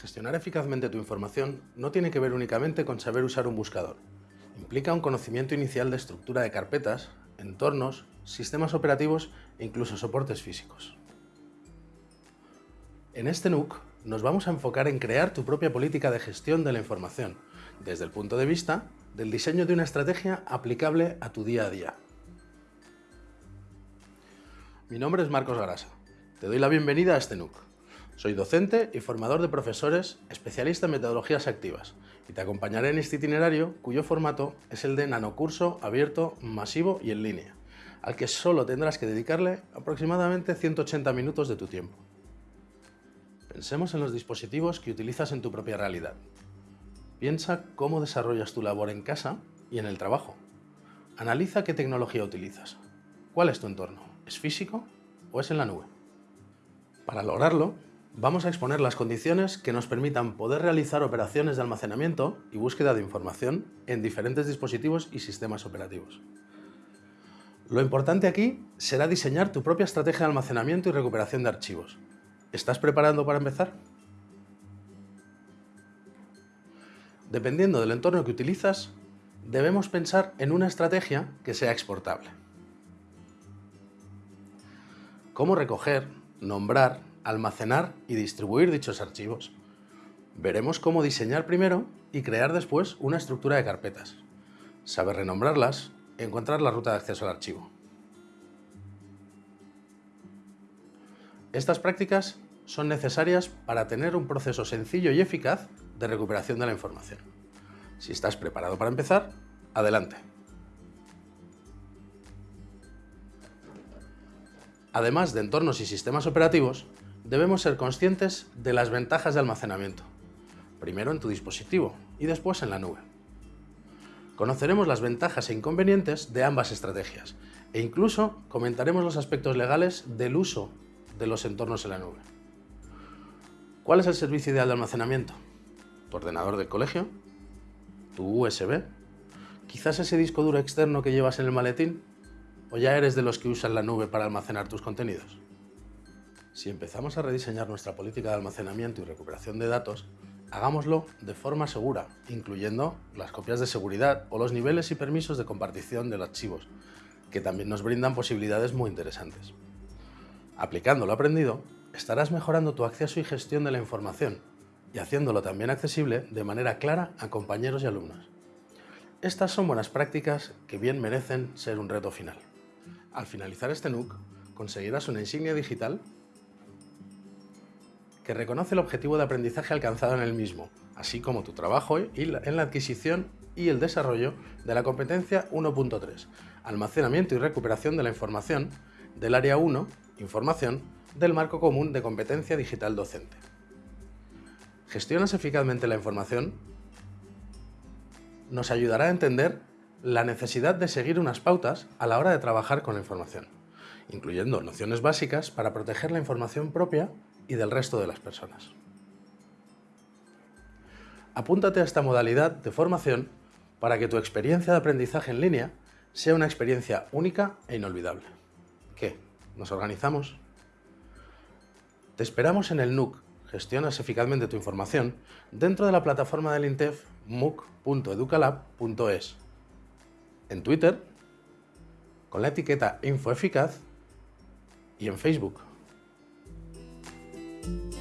Gestionar eficazmente tu información no tiene que ver únicamente con saber usar un buscador. Implica un conocimiento inicial de estructura de carpetas, entornos, sistemas operativos e incluso soportes físicos. En este NUC nos vamos a enfocar en crear tu propia política de gestión de la información, desde el punto de vista del diseño de una estrategia aplicable a tu día a día. Mi nombre es Marcos Garasa. Te doy la bienvenida a este NUC. Soy docente y formador de profesores, especialista en metodologías activas, y te acompañaré en este itinerario cuyo formato es el de nanocurso abierto, masivo y en línea, al que solo tendrás que dedicarle aproximadamente 180 minutos de tu tiempo. Pensemos en los dispositivos que utilizas en tu propia realidad. Piensa cómo desarrollas tu labor en casa y en el trabajo. Analiza qué tecnología utilizas. ¿Cuál es tu entorno? ¿Es físico o es en la nube? Para lograrlo, vamos a exponer las condiciones que nos permitan poder realizar operaciones de almacenamiento y búsqueda de información en diferentes dispositivos y sistemas operativos. Lo importante aquí será diseñar tu propia estrategia de almacenamiento y recuperación de archivos. ¿Estás preparando para empezar? Dependiendo del entorno que utilizas, debemos pensar en una estrategia que sea exportable. Cómo recoger, nombrar, almacenar y distribuir dichos archivos. Veremos cómo diseñar primero y crear después una estructura de carpetas. Saber renombrarlas y encontrar la ruta de acceso al archivo. Estas prácticas son necesarias para tener un proceso sencillo y eficaz de recuperación de la información. Si estás preparado para empezar, adelante. Además de entornos y sistemas operativos, debemos ser conscientes de las ventajas de almacenamiento, primero en tu dispositivo y después en la nube. Conoceremos las ventajas e inconvenientes de ambas estrategias e incluso comentaremos los aspectos legales del uso de los entornos en la nube. ¿Cuál es el servicio ideal de almacenamiento? ¿Tu ordenador del colegio? ¿Tu USB? ¿Quizás ese disco duro externo que llevas en el maletín? ¿O ya eres de los que usan la nube para almacenar tus contenidos? Si empezamos a rediseñar nuestra política de almacenamiento y recuperación de datos, hagámoslo de forma segura, incluyendo las copias de seguridad o los niveles y permisos de compartición de los archivos, que también nos brindan posibilidades muy interesantes. Aplicando lo aprendido, estarás mejorando tu acceso y gestión de la información y haciéndolo también accesible de manera clara a compañeros y alumnos. Estas son buenas prácticas que bien merecen ser un reto final. Al finalizar este NUC, conseguirás una insignia digital que reconoce el objetivo de aprendizaje alcanzado en el mismo, así como tu trabajo en la adquisición y el desarrollo de la competencia 1.3, almacenamiento y recuperación de la información, del área 1, información, del marco común de competencia digital docente. ¿Gestionas eficazmente la información? Nos ayudará a entender la necesidad de seguir unas pautas a la hora de trabajar con la información, incluyendo nociones básicas para proteger la información propia y del resto de las personas. Apúntate a esta modalidad de formación para que tu experiencia de aprendizaje en línea sea una experiencia única e inolvidable. ¿Qué? ¿Nos organizamos? Te esperamos en el NUC Gestionas eficazmente tu información dentro de la plataforma del INTEF muc.educalab.es en Twitter con la etiqueta InfoEficaz y en Facebook. Bye.